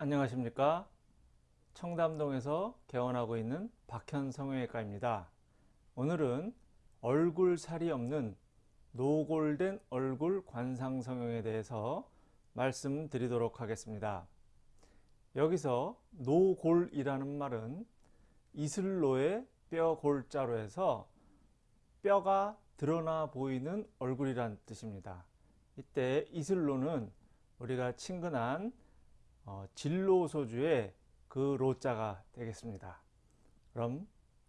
안녕하십니까? 청담동에서 개원하고 있는 박현 성형외과입니다. 오늘은 얼굴살이 없는 노골된 얼굴 관상 성형에 대해서 말씀드리도록 하겠습니다. 여기서 노골이라는 말은 이슬로의 뼈 골자로 해서 뼈가 드러나 보이는 얼굴이란 뜻입니다. 이때 이슬로는 우리가 친근한 어, 진로소주의 그 로자가 되겠습니다. 그럼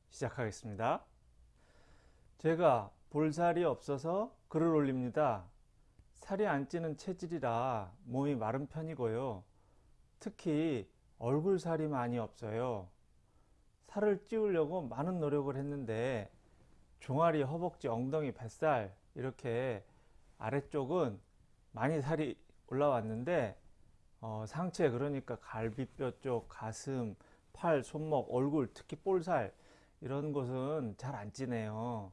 시작하겠습니다. 제가 볼살이 없어서 글을 올립니다. 살이 안 찌는 체질이라 몸이 마른 편이고요. 특히 얼굴살이 많이 없어요. 살을 찌우려고 많은 노력을 했는데 종아리, 허벅지, 엉덩이, 뱃살 이렇게 아래쪽은 많이 살이 올라왔는데 어, 상체 그러니까 갈비뼈 쪽, 가슴, 팔, 손목, 얼굴 특히 볼살 이런 곳은 잘 안 찌네요.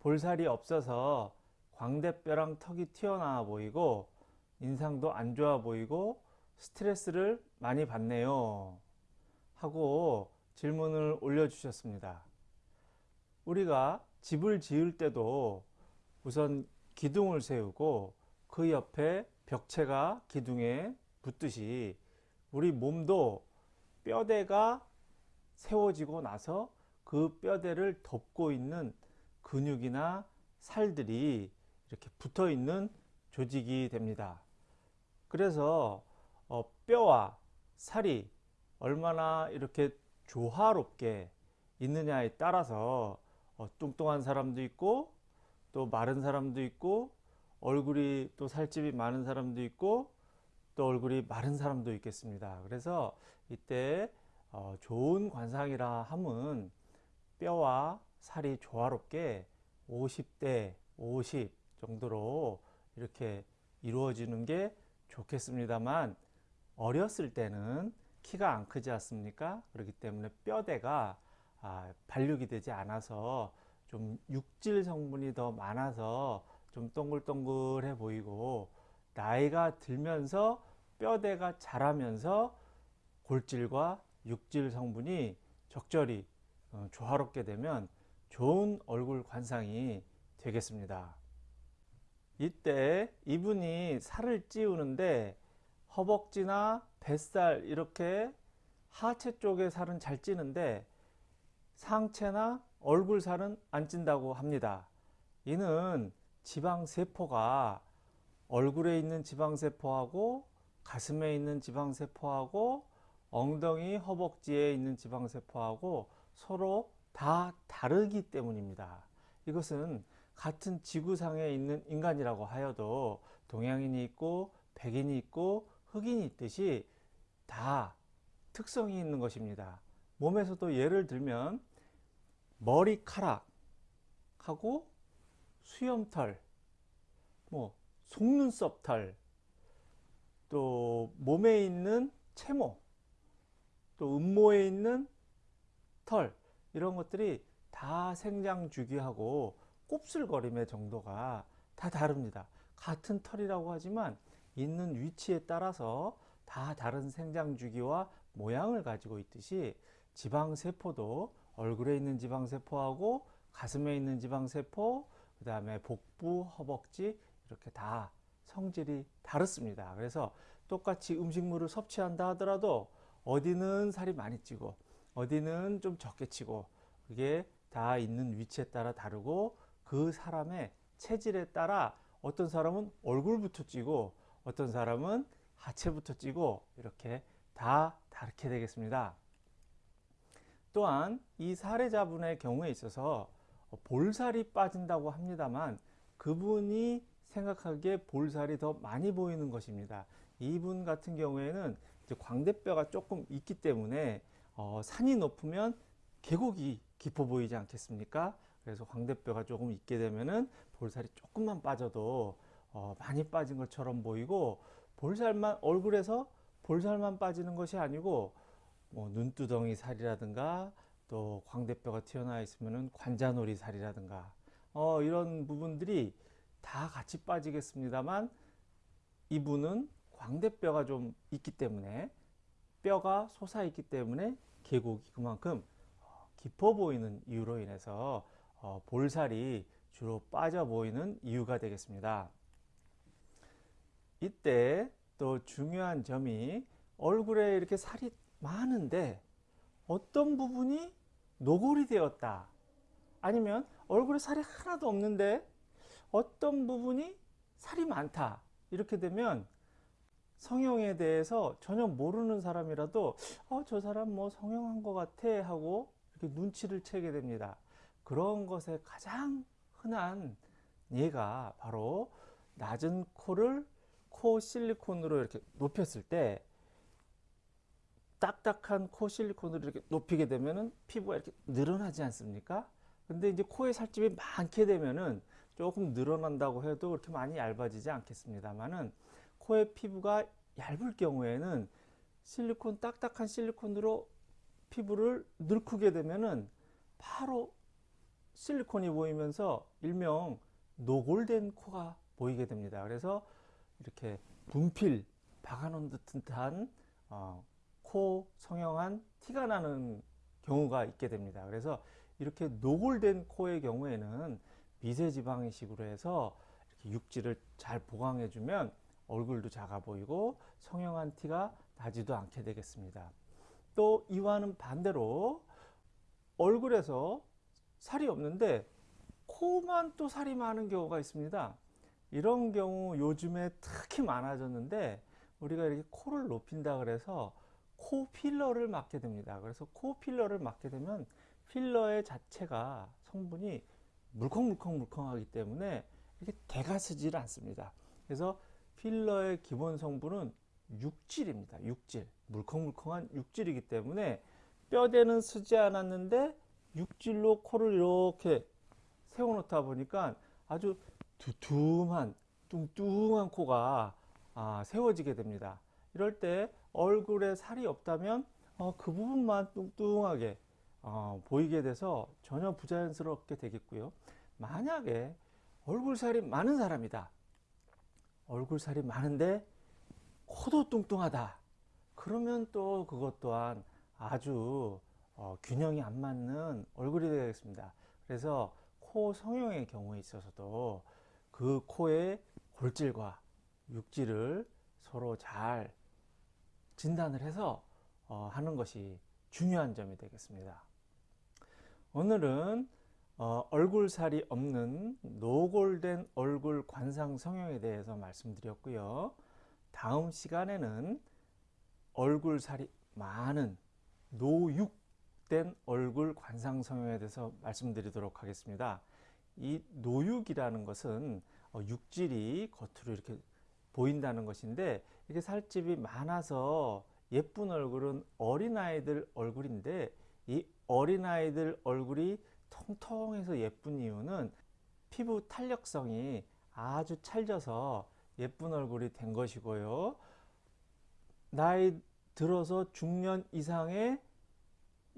볼살이 없어서 광대뼈랑 턱이 튀어나와 보이고 인상도 안 좋아 보이고 스트레스를 많이 받네요. 하고 질문을 올려주셨습니다. 우리가 집을 지을 때도 우선 기둥을 세우고 그 옆에 벽체가 기둥에 붙듯이 우리 몸도 뼈대가 세워지고 나서 그 뼈대를 덮고 있는 근육이나 살들이 이렇게 붙어 있는 조직이 됩니다. 그래서 어, 뼈와 살이 얼마나 이렇게 조화롭게 있느냐에 따라서 어, 뚱뚱한 사람도 있고 또 마른 사람도 있고 얼굴이 또 살집이 많은 사람도 있고 또 얼굴이 마른 사람도 있겠습니다. 그래서 이때 어, 좋은 관상이라 함은 뼈와 살이 조화롭게 50대 50 정도로 이렇게 이루어지는 게 좋겠습니다만 어렸을 때는 키가 안 크지 않습니까? 그렇기 때문에 뼈대가 아, 발육이 되지 않아서 좀 육질 성분이 더 많아서 좀 동글동글해 보이고 나이가 들면서 뼈대가 자라면서 골질과 육질 성분이 적절히 어, 조화롭게 되면 좋은 얼굴 관상이 되겠습니다. 이때 이분이 살을 찌우는데 허벅지나 뱃살 이렇게 하체 쪽의 살은 잘 찌는데 상체나 얼굴 살은 안 찐다고 합니다. 이는 지방세포가 얼굴에 있는 지방세포하고 가슴에 있는 지방세포하고 엉덩이 허벅지에 있는 지방세포하고 서로 다 다르기 때문입니다. 이것은 같은 지구상에 있는 인간이라고 하여도 동양인이 있고 백인이 있고 흑인이 있듯이 다 특성이 있는 것입니다. 몸에서도 예를 들면 머리카락하고 수염털, 뭐 속눈썹 털, 또 몸에 있는 채모, 또 음모에 있는 털 이런 것들이 다 생장 주기하고 곱슬거림의 정도가 다 다릅니다. 같은 털이라고 하지만 있는 위치에 따라서 다 다른 생장 주기와 모양을 가지고 있듯이 지방세포도 얼굴에 있는 지방세포하고 가슴에 있는 지방세포 그 다음에 복부, 허벅지 이렇게 다 성질이 다릅니다. 그래서 똑같이 음식물을 섭취한다 하더라도 어디는 살이 많이 찌고 어디는 좀 적게 찌고 그게 다 있는 위치에 따라 다르고 그 사람의 체질에 따라 어떤 사람은 얼굴부터 찌고 어떤 사람은 하체부터 찌고 이렇게 다 다르게 되겠습니다. 또한 이 사례자분의 경우에 있어서 볼살이 빠진다고 합니다만 그분이 생각하기에 볼살이 더 많이 보이는 것입니다. 이분 같은 경우에는 광대뼈가 조금 있기 때문에 어, 산이 높으면 계곡이 깊어 보이지 않겠습니까? 그래서 광대뼈가 조금 있게 되면은 볼살이 조금만 빠져도 어, 많이 빠진 것처럼 보이고 볼살만 얼굴에서 볼살만 빠지는 것이 아니고 뭐 눈두덩이 살이라든가 또 광대뼈가 튀어나와 있으면 관자놀이 살이라든가 어, 이런 부분들이 다 같이 빠지겠습니다만 이분은 광대뼈가 좀 있기 때문에 뼈가 솟아있기 때문에 계곡이 그만큼 어, 깊어 보이는 이유로 인해서 어, 볼살이 주로 빠져 보이는 이유가 되겠습니다. 이때 또 중요한 점이 얼굴에 이렇게 살이 많은데 어떤 부분이 노골이 되었다. 아니면 얼굴에 살이 하나도 없는데 어떤 부분이 살이 많다. 이렇게 되면 성형에 대해서 전혀 모르는 사람이라도 어, 저 사람 뭐 성형한 것 같아 하고 이렇게 눈치를 채게 됩니다. 그런 것에 가장 흔한 예가 바로 낮은 코를 코 실리콘으로 이렇게 높였을 때 딱딱한 코 실리콘으로 이렇게 높이게 되면은 피부가 이렇게 늘어나지 않습니까? 근데 이제 코에 살집이 많게 되면은 조금 늘어난다고 해도 그렇게 많이 얇아지지 않겠습니다만은 코의 피부가 얇을 경우에는 실리콘 딱딱한 실리콘으로 피부를 늙히게 되면은 바로 실리콘이 보이면서 일명 노골된 코가 보이게 됩니다. 그래서 이렇게 분필 박아놓은 듯한 어, 코 성형한 티가 나는 경우가 있게 됩니다. 그래서 이렇게 노골된 코의 경우에는 미세지방 이식으로 해서 이렇게 육질을 잘 보강해 주면 얼굴도 작아 보이고 성형한 티가 나지도 않게 되겠습니다. 또 이와는 반대로 얼굴에서 살이 없는데 코만 또 살이 많은 경우가 있습니다. 이런 경우 요즘에 특히 많아졌는데 우리가 이렇게 코를 높인다 그래서 코 필러를 맞게 됩니다. 그래서 코 필러를 맞게 되면 필러의 자체가 성분이 물컹물컹 물컹하기 때문에 이렇게 대가 쓰지를 않습니다. 그래서 필러의 기본 성분은 육질입니다. 육질. 물컹물컹한 육질이기 때문에 뼈대는 쓰지 않았는데 육질로 코를 이렇게 세워놓다 보니까 아주 두툼한 뚱뚱한 코가 아, 세워지게 됩니다. 이럴 때 얼굴에 살이 없다면 어, 그 부분만 뚱뚱하게 어, 보이게 돼서 전혀 부자연스럽게 되겠고요. 만약에 얼굴살이 많은 사람이다. 얼굴살이 많은데 코도 뚱뚱하다. 그러면 또 그것 또한 아주 어, 균형이 안 맞는 얼굴이 되겠습니다. 그래서 코 성형의 경우에 있어서도 그 코의 골질과 육질을 서로 잘 진단을 해서 어, 하는 것이 중요한 점이 되겠습니다. 오늘은 어, 얼굴살이 없는 노골된 얼굴 관상 성형에 대해서 말씀드렸고요. 다음 시간에는 얼굴살이 많은 노육된 얼굴 관상 성형에 대해서 말씀드리도록 하겠습니다. 이 노육이라는 것은 어, 육질이 겉으로 이렇게 보인다는 것인데 이게 살집이 많아서 예쁜 얼굴은 어린아이들 얼굴인데 이 어린아이들 얼굴이 통통해서 예쁜 이유는 피부 탄력성이 아주 찰져서 예쁜 얼굴이 된 것이고요. 나이 들어서 중년 이상의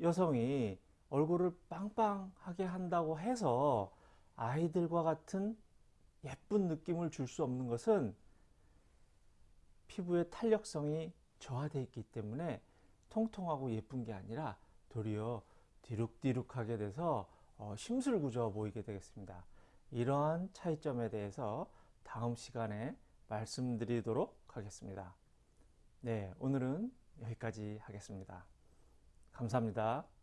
여성이 얼굴을 빵빵하게 한다고 해서 아이들과 같은 예쁜 느낌을 줄 수 없는 것은 피부의 탄력성이 저하되어 있기 때문에 통통하고 예쁜 게 아니라 도리어 디룩디룩하게 돼서 어, 심술구조 보이게 되겠습니다. 이러한 차이점에 대해서 다음 시간에 말씀드리도록 하겠습니다. 네, 오늘은 여기까지 하겠습니다. 감사합니다.